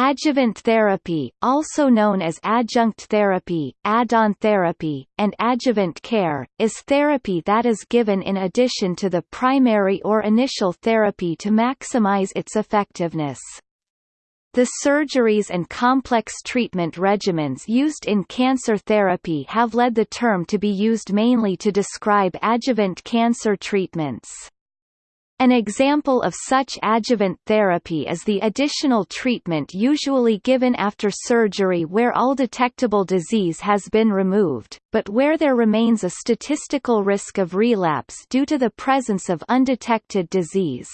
Adjuvant therapy, also known as adjunct therapy, add-on therapy, and adjuvant care, is therapy that is given in addition to the primary or initial therapy to maximize its effectiveness. The surgeries and complex treatment regimens used in cancer therapy have led the term to be used mainly to describe adjuvant cancer treatments. An example of such adjuvant therapy is the additional treatment usually given after surgery where all detectable disease has been removed, but where there remains a statistical risk of relapse due to the presence of undetected disease.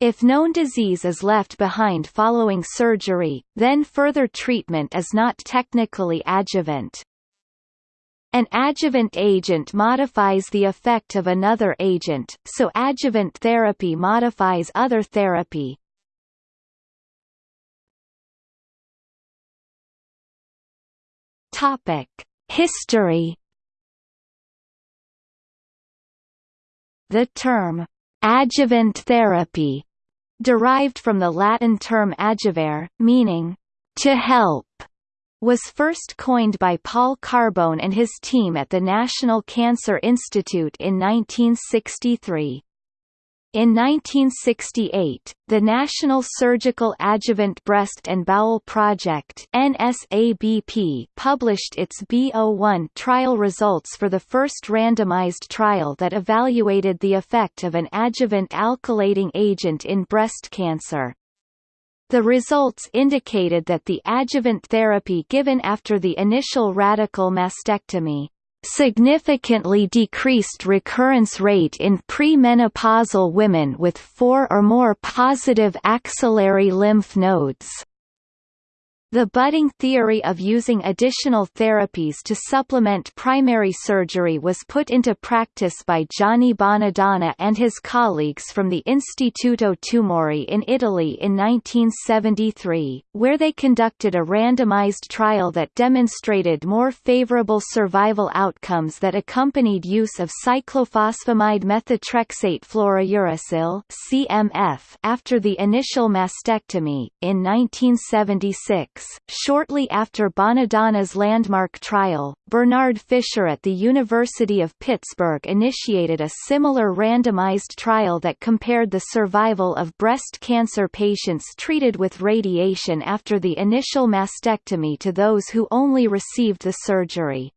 If known disease is left behind following surgery, then further treatment is not technically adjuvant. An adjuvant agent modifies the effect of another agent, so adjuvant therapy modifies other therapy. Topic: History. The term adjuvant therapy derived from the Latin term adjuvare, meaning to help was first coined by Paul Carbone and his team at the National Cancer Institute in 1963. In 1968, the National Surgical Adjuvant Breast and Bowel Project NSABP published its B01 trial results for the first randomized trial that evaluated the effect of an adjuvant alkylating agent in breast cancer. The results indicated that the adjuvant therapy given after the initial radical mastectomy significantly decreased recurrence rate in premenopausal women with four or more positive axillary lymph nodes. The budding theory of using additional therapies to supplement primary surgery was put into practice by Gianni Bonadonna and his colleagues from the Istituto Tumori in Italy in 1973, where they conducted a randomized trial that demonstrated more favorable survival outcomes that accompanied use of cyclophosphamide methotrexate fluorouracil (CMF) after the initial mastectomy. In 1976, shortly after Bonadonna's landmark trial, Bernard Fisher at the University of Pittsburgh initiated a similar randomized trial that compared the survival of breast cancer patients treated with radiation after the initial mastectomy to those who only received the surgery.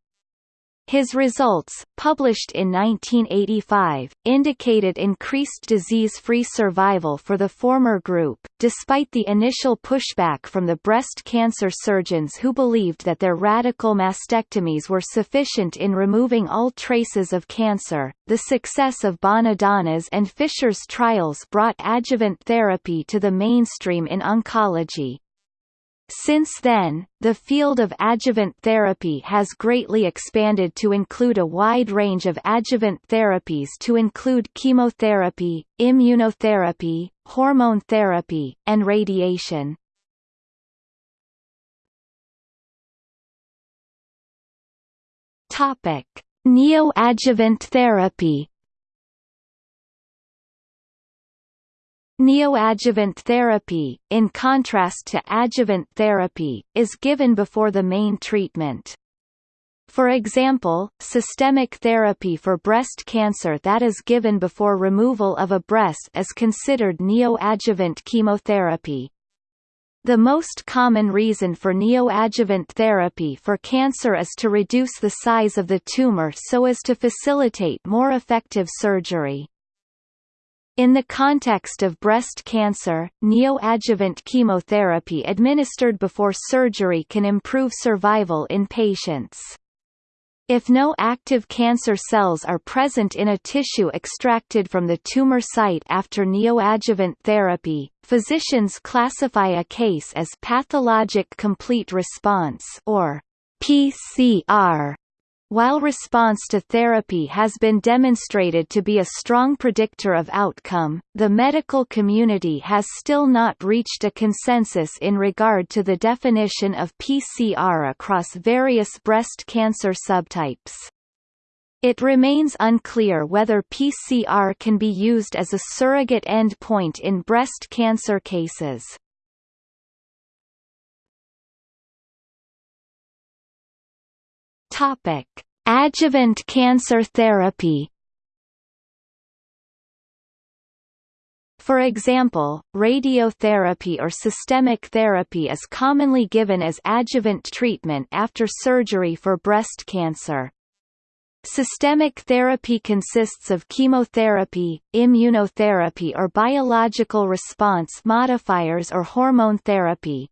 His results, published in 1985, indicated increased disease-free survival for the former group, despite the initial pushback from the breast cancer surgeons who believed that their radical mastectomies were sufficient in removing all traces of cancer. The success of Bonadonna's and Fisher's trials brought adjuvant therapy to the mainstream in oncology, since then, the field of adjuvant therapy has greatly expanded to include a wide range of adjuvant therapies to include chemotherapy, immunotherapy, hormone therapy, and radiation. Topic: Neoadjuvant therapy Neoadjuvant therapy, in contrast to adjuvant therapy, is given before the main treatment. For example, systemic therapy for breast cancer that is given before removal of a breast is considered neoadjuvant chemotherapy. The most common reason for neoadjuvant therapy for cancer is to reduce the size of the tumor so as to facilitate more effective surgery. In the context of breast cancer, neoadjuvant chemotherapy administered before surgery can improve survival in patients. If no active cancer cells are present in a tissue extracted from the tumor site after neoadjuvant therapy, physicians classify a case as pathologic complete response or PCR while response to therapy has been demonstrated to be a strong predictor of outcome, the medical community has still not reached a consensus in regard to the definition of PCR across various breast cancer subtypes. It remains unclear whether PCR can be used as a surrogate endpoint in breast cancer cases. Topic: Adjuvant cancer therapy. For example, radiotherapy or systemic therapy is commonly given as adjuvant treatment after surgery for breast cancer. Systemic therapy consists of chemotherapy, immunotherapy or biological response modifiers or hormone therapy.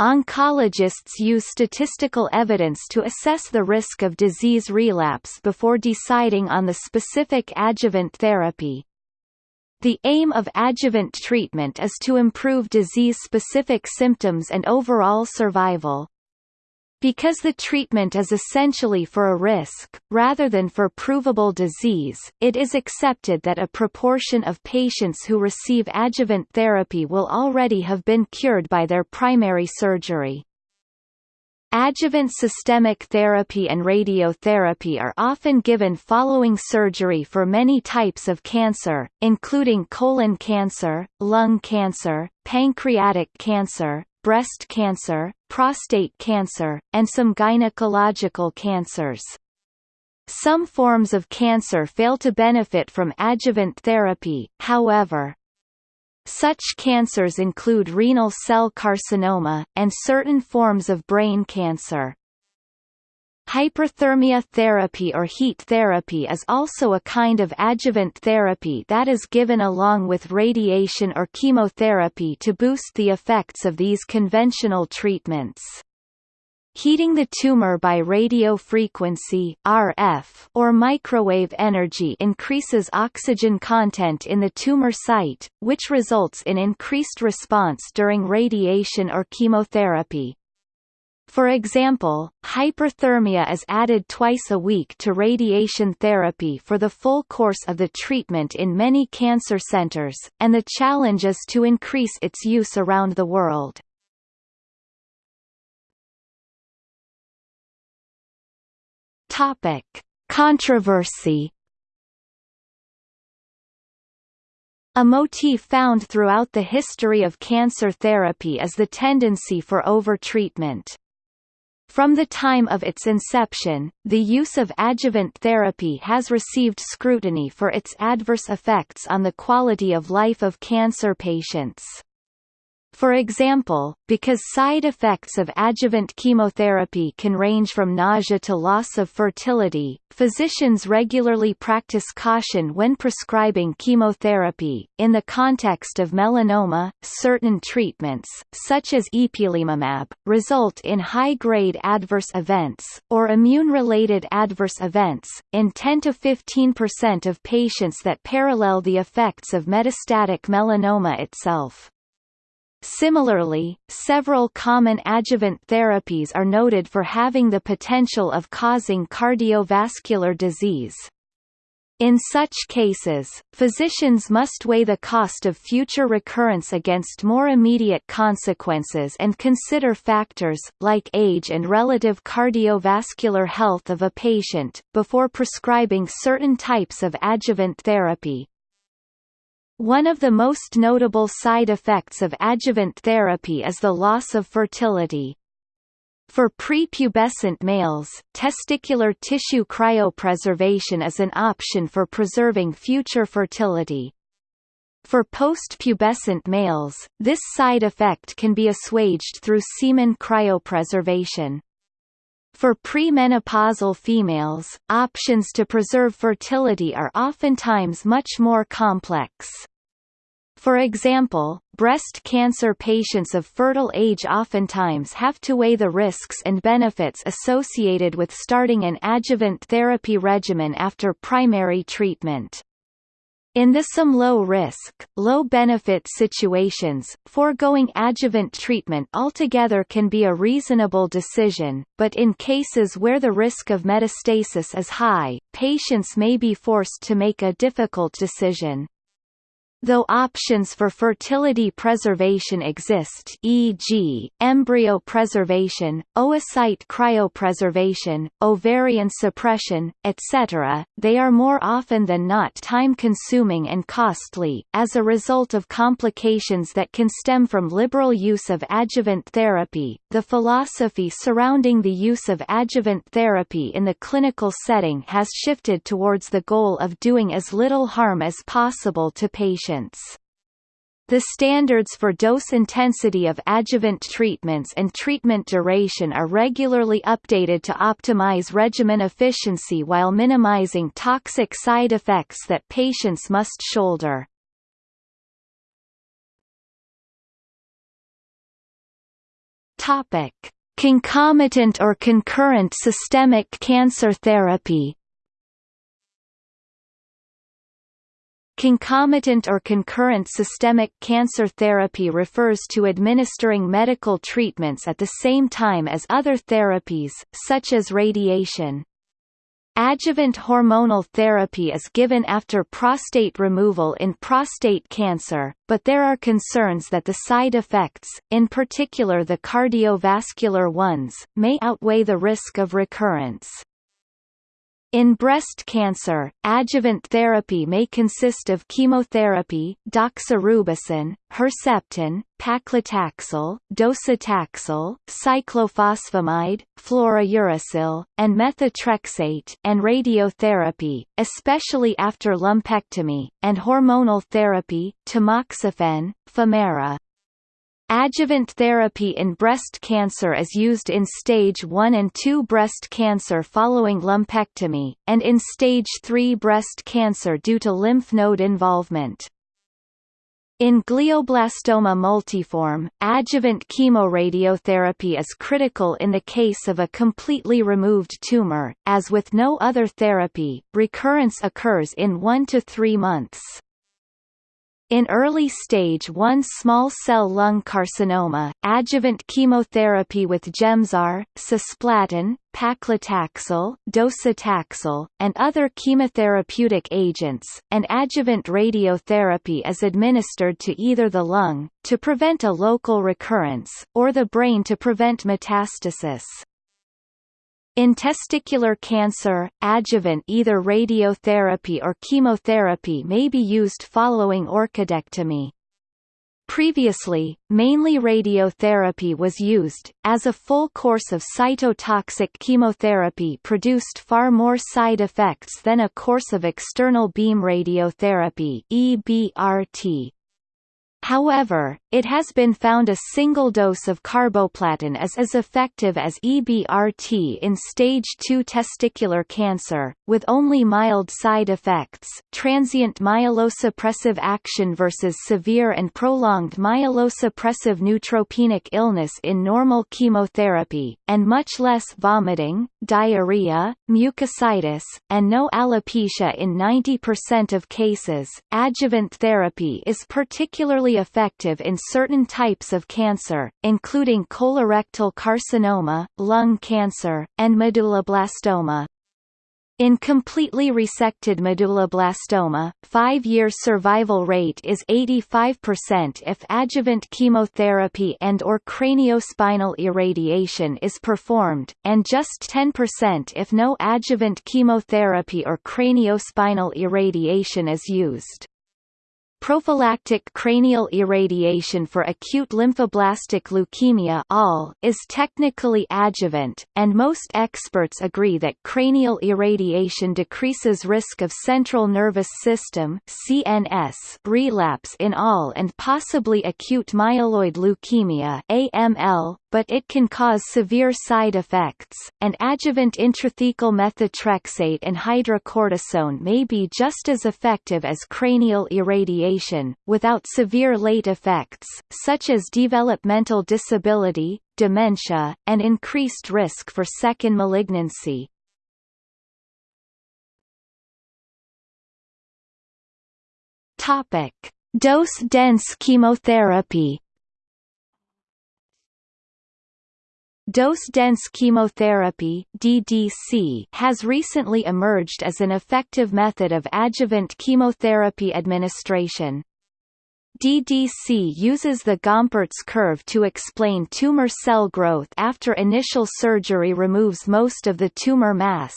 Oncologists use statistical evidence to assess the risk of disease relapse before deciding on the specific adjuvant therapy. The aim of adjuvant treatment is to improve disease-specific symptoms and overall survival. Because the treatment is essentially for a risk, rather than for provable disease, it is accepted that a proportion of patients who receive adjuvant therapy will already have been cured by their primary surgery. Adjuvant systemic therapy and radiotherapy are often given following surgery for many types of cancer, including colon cancer, lung cancer, pancreatic cancer, breast cancer, prostate cancer, and some gynecological cancers. Some forms of cancer fail to benefit from adjuvant therapy, however. Such cancers include renal cell carcinoma, and certain forms of brain cancer. Hyperthermia therapy or heat therapy is also a kind of adjuvant therapy that is given along with radiation or chemotherapy to boost the effects of these conventional treatments. Heating the tumor by radio frequency RF or microwave energy increases oxygen content in the tumor site, which results in increased response during radiation or chemotherapy. For example, hyperthermia is added twice a week to radiation therapy for the full course of the treatment in many cancer centers, and the challenge is to increase its use around the world. Topic: Controversy. A motif found throughout the history of cancer therapy is the tendency for overtreatment. From the time of its inception, the use of adjuvant therapy has received scrutiny for its adverse effects on the quality of life of cancer patients. For example, because side effects of adjuvant chemotherapy can range from nausea to loss of fertility, physicians regularly practice caution when prescribing chemotherapy. In the context of melanoma, certain treatments, such as ipilimumab, result in high-grade adverse events, or immune-related adverse events, in 10 to 15% of patients that parallel the effects of metastatic melanoma itself. Similarly, several common adjuvant therapies are noted for having the potential of causing cardiovascular disease. In such cases, physicians must weigh the cost of future recurrence against more immediate consequences and consider factors, like age and relative cardiovascular health of a patient, before prescribing certain types of adjuvant therapy. One of the most notable side effects of adjuvant therapy is the loss of fertility. For prepubescent males, testicular tissue cryopreservation is an option for preserving future fertility. For post-pubescent males, this side effect can be assuaged through semen cryopreservation. For premenopausal females, options to preserve fertility are oftentimes much more complex. For example, breast cancer patients of fertile age oftentimes have to weigh the risks and benefits associated with starting an adjuvant therapy regimen after primary treatment. In the some low-risk, low-benefit situations, foregoing adjuvant treatment altogether can be a reasonable decision, but in cases where the risk of metastasis is high, patients may be forced to make a difficult decision. Though options for fertility preservation exist e.g., embryo preservation, oocyte cryopreservation, ovarian suppression, etc., they are more often than not time-consuming and costly, as a result of complications that can stem from liberal use of adjuvant therapy. The philosophy surrounding the use of adjuvant therapy in the clinical setting has shifted towards the goal of doing as little harm as possible to patients patients. The standards for dose intensity of adjuvant treatments and treatment duration are regularly updated to optimize regimen efficiency while minimizing toxic side effects that patients must shoulder. Topic: Concomitant or concurrent systemic cancer therapy Concomitant or concurrent systemic cancer therapy refers to administering medical treatments at the same time as other therapies, such as radiation. Adjuvant hormonal therapy is given after prostate removal in prostate cancer, but there are concerns that the side effects, in particular the cardiovascular ones, may outweigh the risk of recurrence. In breast cancer, adjuvant therapy may consist of chemotherapy, doxorubicin, Herceptin, paclitaxel, docetaxel, cyclophosphamide, fluorouracil, and methotrexate, and radiotherapy, especially after lumpectomy, and hormonal therapy, tamoxifen, Femara. Adjuvant therapy in breast cancer is used in stage 1 and 2 breast cancer following lumpectomy, and in stage 3 breast cancer due to lymph node involvement. In glioblastoma multiforme, adjuvant chemoradiotherapy is critical in the case of a completely removed tumor. As with no other therapy, recurrence occurs in 1 to 3 months. In early stage 1 small cell lung carcinoma, adjuvant chemotherapy with Gemzar, cisplatin, paclitaxel, docetaxel, and other chemotherapeutic agents, and adjuvant radiotherapy is administered to either the lung, to prevent a local recurrence, or the brain to prevent metastasis. In testicular cancer, adjuvant either radiotherapy or chemotherapy may be used following orchidectomy. Previously, mainly radiotherapy was used, as a full course of cytotoxic chemotherapy produced far more side effects than a course of external beam radiotherapy EBRT. However, it has been found a single dose of carboplatin is as effective as EBRT in stage 2 testicular cancer, with only mild side effects transient myelosuppressive action versus severe and prolonged myelosuppressive neutropenic illness in normal chemotherapy, and much less vomiting, diarrhea, mucositis, and no alopecia in 90% of cases. Adjuvant therapy is particularly effective in certain types of cancer, including colorectal carcinoma, lung cancer, and medulloblastoma. In completely resected medulloblastoma, five-year survival rate is 85% if adjuvant chemotherapy and or craniospinal irradiation is performed, and just 10% if no adjuvant chemotherapy or craniospinal irradiation is used. Prophylactic cranial irradiation for acute lymphoblastic leukemia is technically adjuvant, and most experts agree that cranial irradiation decreases risk of central nervous system (CNS) relapse in all and possibly acute myeloid leukemia (AML), but it can cause severe side effects, and adjuvant intrathecal methotrexate and hydrocortisone may be just as effective as cranial irradiation, without severe late effects, such as developmental disability, dementia, and increased risk for second malignancy. Topic: Dose-dense chemotherapy Dose-dense chemotherapy DDC has recently emerged as an effective method of adjuvant chemotherapy administration. DDC uses the Gompertz curve to explain tumor cell growth after initial surgery removes most of the tumor mass.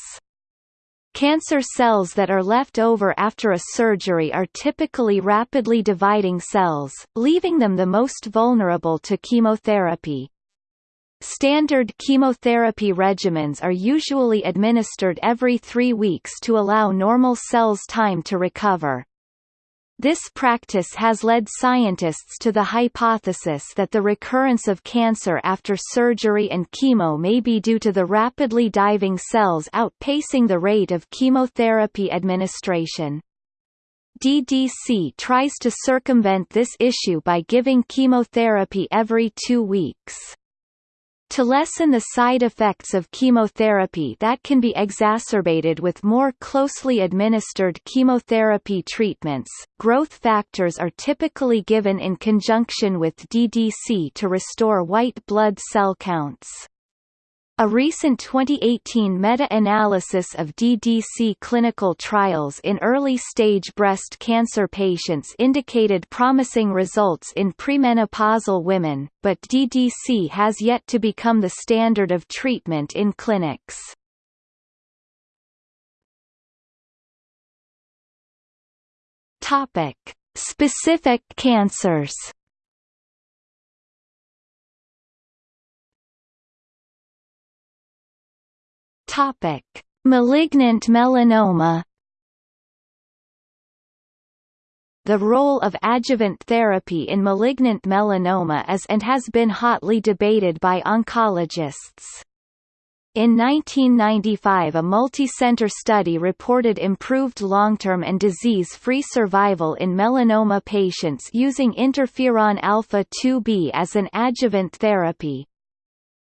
Cancer cells that are left over after a surgery are typically rapidly dividing cells, leaving them the most vulnerable to chemotherapy. Standard chemotherapy regimens are usually administered every three weeks to allow normal cells time to recover. This practice has led scientists to the hypothesis that the recurrence of cancer after surgery and chemo may be due to the rapidly diving cells outpacing the rate of chemotherapy administration. DDC tries to circumvent this issue by giving chemotherapy every two weeks. To lessen the side effects of chemotherapy that can be exacerbated with more closely administered chemotherapy treatments, growth factors are typically given in conjunction with DDC to restore white blood cell counts. A recent 2018 meta-analysis of DDC clinical trials in early-stage breast cancer patients indicated promising results in premenopausal women, but DDC has yet to become the standard of treatment in clinics. Topic: Specific cancers. Topic: Malignant melanoma. The role of adjuvant therapy in malignant melanoma is and has been hotly debated by oncologists. In 1995 a multi-center study reported improved long-term and disease-free survival in melanoma patients using interferon alpha-2b as an adjuvant therapy.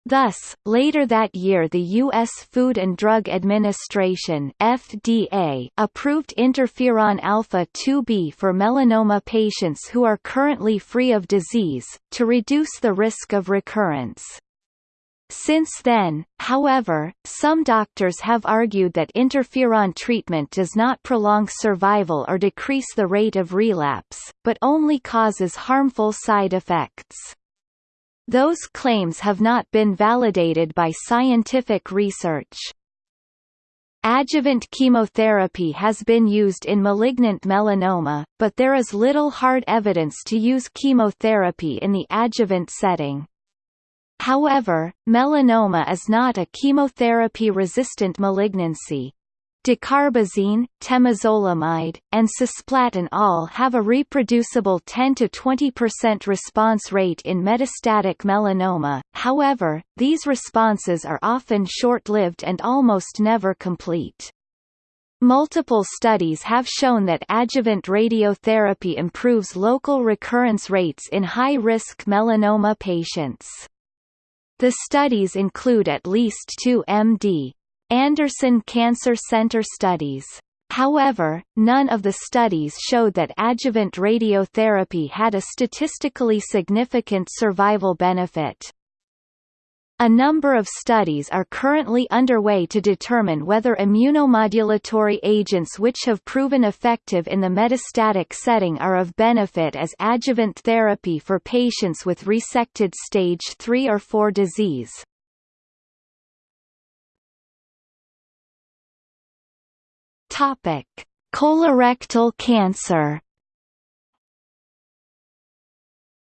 Thus, later that year the U.S. Food and Drug Administration FDA approved interferon alpha-2b for melanoma patients who are currently free of disease, to reduce the risk of recurrence. Since then, however, some doctors have argued that interferon treatment does not prolong survival or decrease the rate of relapse, but only causes harmful side effects. Those claims have not been validated by scientific research. Adjuvant chemotherapy has been used in malignant melanoma, but there is little hard evidence to use chemotherapy in the adjuvant setting. However, melanoma is not a chemotherapy-resistant malignancy. Dacarbazine, temozolomide, and cisplatin all have a reproducible 10–20% response rate in metastatic melanoma, however, these responses are often short-lived and almost never complete. Multiple studies have shown that adjuvant radiotherapy improves local recurrence rates in high-risk melanoma patients. The studies include at least two MD, Anderson Cancer Center studies. However, none of the studies showed that adjuvant radiotherapy had a statistically significant survival benefit. A number of studies are currently underway to determine whether immunomodulatory agents which have proven effective in the metastatic setting are of benefit as adjuvant therapy for patients with resected stage 3 or 4 disease. Topic: Colorectal cancer.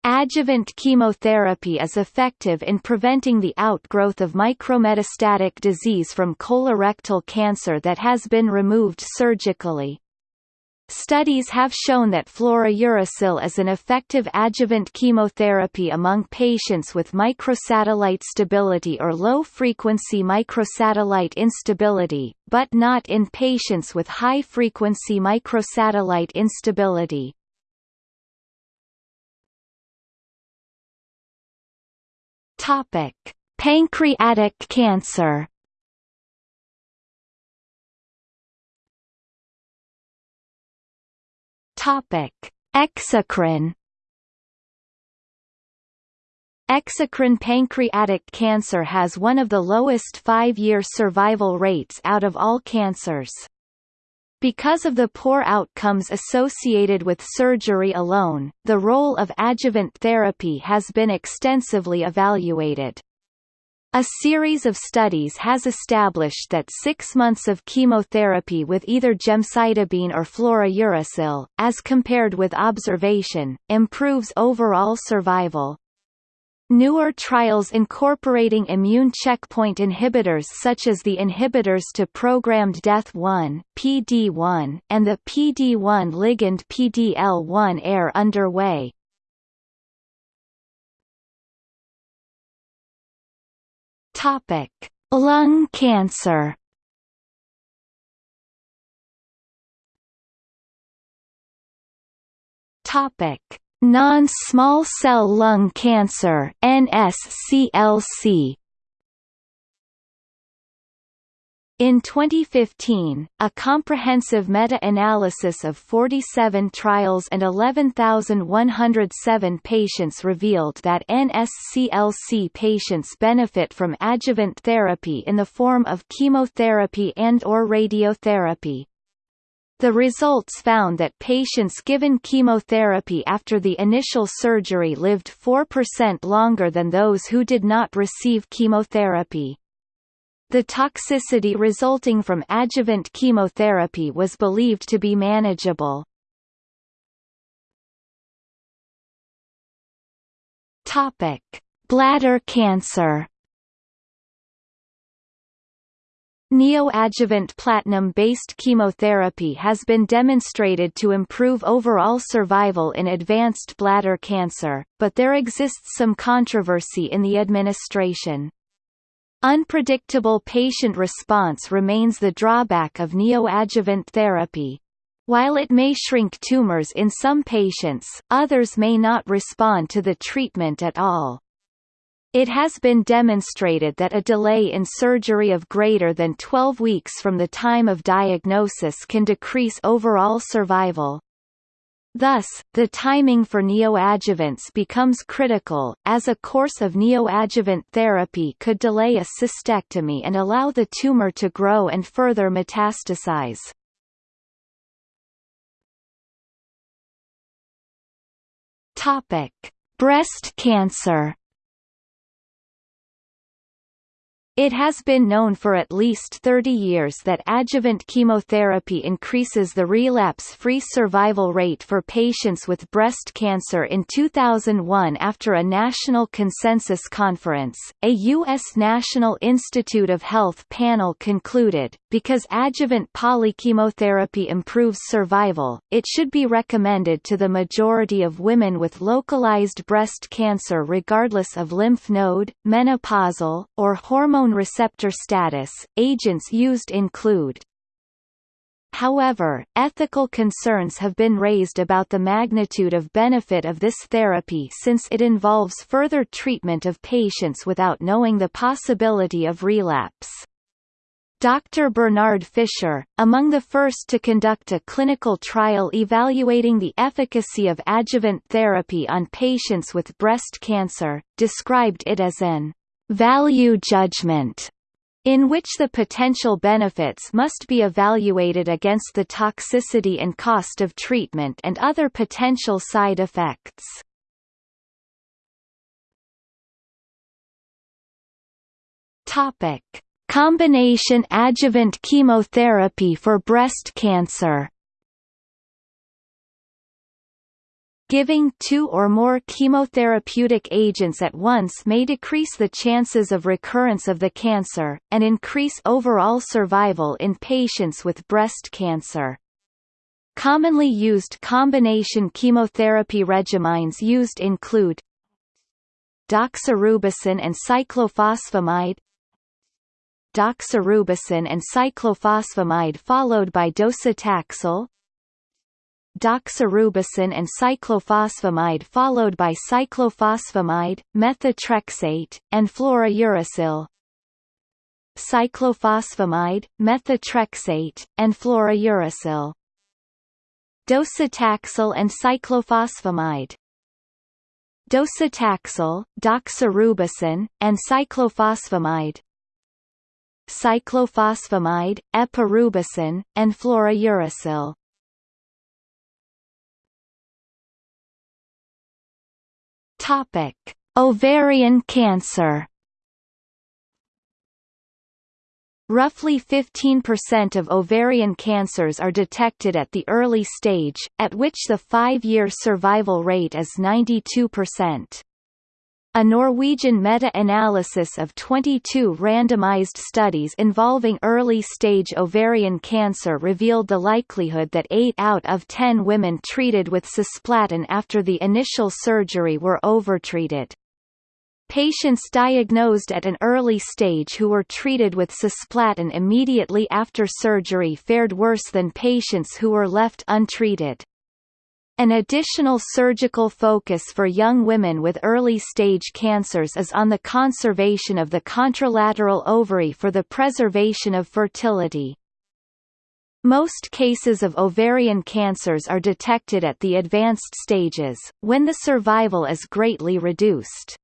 Adjuvant chemotherapy is effective in preventing the outgrowth of micrometastatic disease from colorectal cancer that has been removed surgically. Studies have shown that fluorouracil is an effective adjuvant chemotherapy among patients with microsatellite stability or low-frequency microsatellite instability, but not in patients with high-frequency microsatellite instability. Pancreatic cancer Topic: Exocrine Exocrine pancreatic cancer has one of the lowest five-year survival rates out of all cancers. Because of the poor outcomes associated with surgery alone, the role of adjuvant therapy has been extensively evaluated. A series of studies has established that six months of chemotherapy with either gemcitabine or fluorouracil, as compared with observation, improves overall survival. Newer trials incorporating immune checkpoint inhibitors such as the inhibitors to programmed death 1 PD1 and the PD1 ligand PDL1 are underway. Topic: Lung cancer. Topic: Non-small cell lung cancer (NSCLC). In 2015, a comprehensive meta-analysis of 47 trials and 11,107 patients revealed that NSCLC patients benefit from adjuvant therapy in the form of chemotherapy and or radiotherapy. The results found that patients given chemotherapy after the initial surgery lived 4% longer than those who did not receive chemotherapy. The toxicity resulting from adjuvant chemotherapy was believed to be manageable. Topic: Bladder cancer Neoadjuvant platinum-based chemotherapy has been demonstrated to improve overall survival in advanced bladder cancer, but there exists some controversy in the administration. Unpredictable patient response remains the drawback of neoadjuvant therapy. While it may shrink tumors in some patients, others may not respond to the treatment at all. It has been demonstrated that a delay in surgery of greater than 12 weeks from the time of diagnosis can decrease overall survival. Thus, the timing for neoadjuvants becomes critical, as a course of neoadjuvant therapy could delay a cystectomy and allow the tumor to grow and further metastasize. Topic: Breast cancer It has been known for at least 30 years that adjuvant chemotherapy increases the relapse-free survival rate for patients with breast cancer in 2001 after a national consensus conference, a U.S. National Institute of Health panel concluded, because adjuvant polychemotherapy improves survival, it should be recommended to the majority of women with localized breast cancer regardless of lymph node, menopausal, or hormone hormone receptor status. Agents used include However, ethical concerns have been raised about the magnitude of benefit of this therapy since it involves further treatment of patients without knowing the possibility of relapse. Dr. Bernard Fisher, among the first to conduct a clinical trial evaluating the efficacy of adjuvant therapy on patients with breast cancer, described it as an value judgment in which the potential benefits must be evaluated against the toxicity and cost of treatment and other potential side effects. Topic: Combination adjuvant chemotherapy for breast cancer. Giving two or more chemotherapeutic agents at once may decrease the chances of recurrence of the cancer, and increase overall survival in patients with breast cancer. Commonly used combination chemotherapy regimens used include doxorubicin and cyclophosphamide doxorubicin and cyclophosphamide followed by docetaxel doxorubicin and cyclophosphamide followed by cyclophosphamide, methotrexate, and fluorouracil. Cyclophosphamide, methotrexate, and fluorouracil. Docetaxel and cyclophosphamide. Docetaxel, doxorubicin, and cyclophosphamide. Cyclophosphamide, epirubicin, and fluorouracil. Topic: Ovarian cancer. Roughly 15% of ovarian cancers are detected at the early stage, at which the five-year survival rate is 92%. A Norwegian meta-analysis of 22 randomized studies involving early-stage ovarian cancer revealed the likelihood that 8 out of 10 women treated with cisplatin after the initial surgery were overtreated. Patients diagnosed at an early stage who were treated with cisplatin immediately after surgery fared worse than patients who were left untreated. An additional surgical focus for young women with early-stage cancers is on the conservation of the contralateral ovary for the preservation of fertility. Most cases of ovarian cancers are detected at the advanced stages, when the survival is greatly reduced.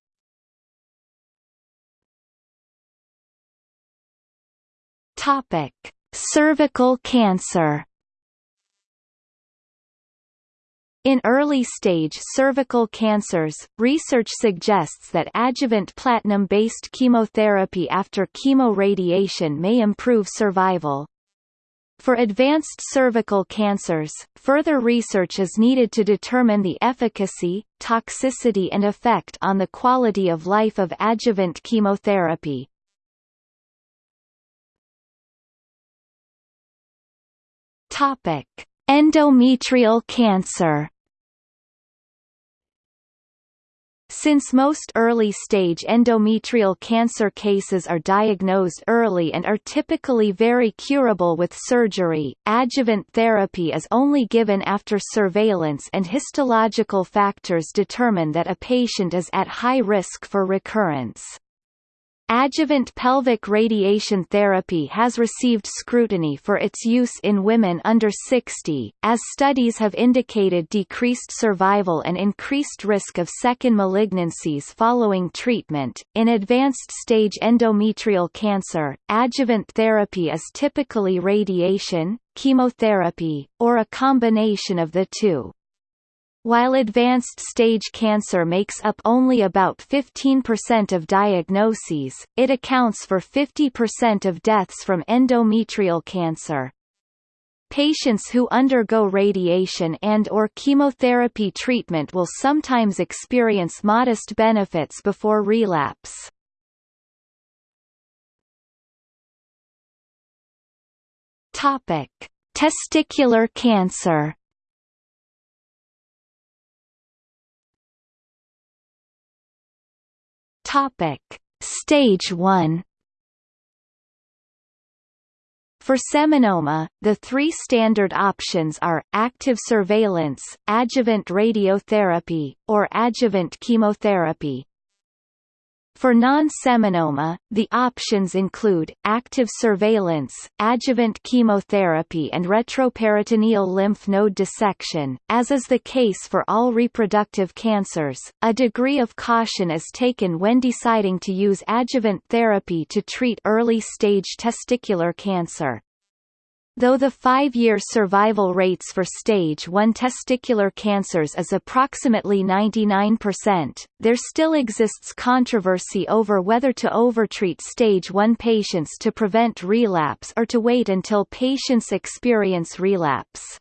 Cervical cancer. In early-stage cervical cancers, research suggests that adjuvant platinum-based chemotherapy after chemoradiation may improve survival. For advanced cervical cancers, further research is needed to determine the efficacy, toxicity and effect on the quality of life of adjuvant chemotherapy. Topic: Endometrial cancer. Since most early-stage endometrial cancer cases are diagnosed early and are typically very curable with surgery, adjuvant therapy is only given after surveillance and histological factors determine that a patient is at high risk for recurrence. Adjuvant pelvic radiation therapy has received scrutiny for its use in women under 60, as studies have indicated decreased survival and increased risk of second malignancies following treatment. In advanced stage endometrial cancer, adjuvant therapy is typically radiation, chemotherapy, or a combination of the two. While advanced stage cancer makes up only about 15% of diagnoses, it accounts for 50% of deaths from endometrial cancer. Patients who undergo radiation and or chemotherapy treatment will sometimes experience modest benefits before relapse. Topic: Testicular cancer Topic: Stage 1 For seminoma, the three standard options are, active surveillance, adjuvant radiotherapy, or adjuvant chemotherapy. For non-seminoma, the options include, active surveillance, adjuvant chemotherapy and retroperitoneal lymph node dissection. As is the case for all reproductive cancers, a degree of caution is taken when deciding to use adjuvant therapy to treat early-stage testicular cancer. Though the five-year survival rates for stage 1 testicular cancers is approximately 99%, there still exists controversy over whether to overtreat stage 1 patients to prevent relapse or to wait until patients experience relapse.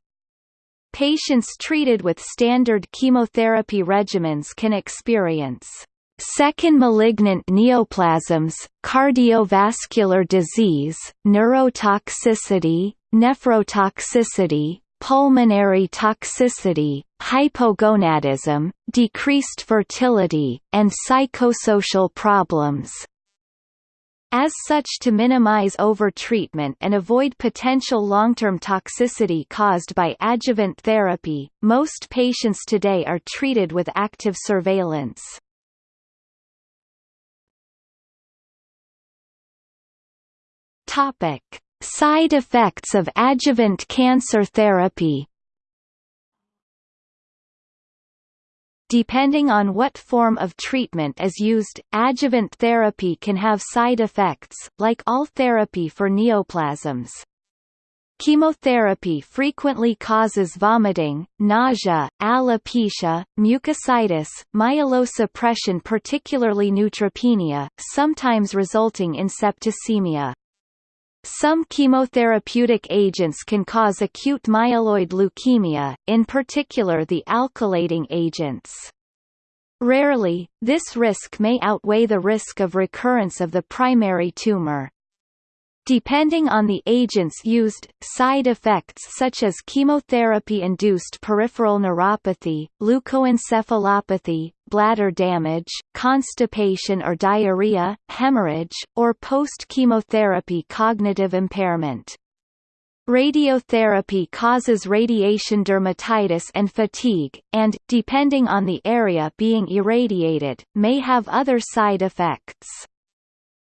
Patients treated with standard chemotherapy regimens can experience second malignant neoplasms, cardiovascular disease, neurotoxicity, nephrotoxicity, pulmonary toxicity, hypogonadism, decreased fertility, and psychosocial problems. As such to minimize overtreatment and avoid potential long-term toxicity caused by adjuvant therapy, most patients today are treated with active surveillance. Topic: Side effects of adjuvant cancer therapy Depending on what form of treatment is used, adjuvant therapy can have side effects, like all therapy for neoplasms. Chemotherapy frequently causes vomiting, nausea, alopecia, mucositis, myelosuppression particularly neutropenia, sometimes resulting in septicemia. Some chemotherapeutic agents can cause acute myeloid leukemia, in particular the alkylating agents. Rarely, this risk may outweigh the risk of recurrence of the primary tumor. Depending on the agents used, side effects such as chemotherapy-induced peripheral neuropathy, leukoencephalopathy, bladder damage, constipation or diarrhea, hemorrhage, or post-chemotherapy cognitive impairment. Radiotherapy causes radiation dermatitis and fatigue, and, depending on the area being irradiated, may have other side effects.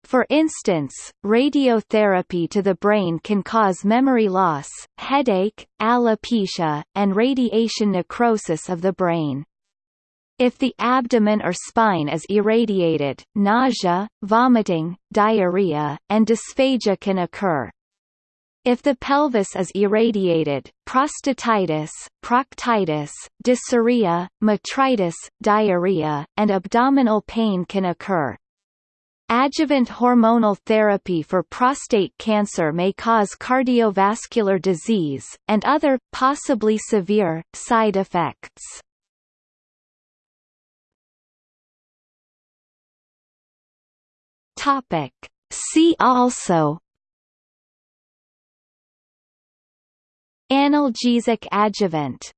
For instance, radiotherapy to the brain can cause memory loss, headache, alopecia, and radiation necrosis of the brain. If the abdomen or spine is irradiated, nausea, vomiting, diarrhea, and dysphagia can occur. If the pelvis is irradiated, prostatitis, proctitis, dysuria, metritis, diarrhea, and abdominal pain can occur. Adjuvant hormonal therapy for prostate cancer may cause cardiovascular disease, and other, possibly severe, side effects. Topic. See also Analgesic adjuvant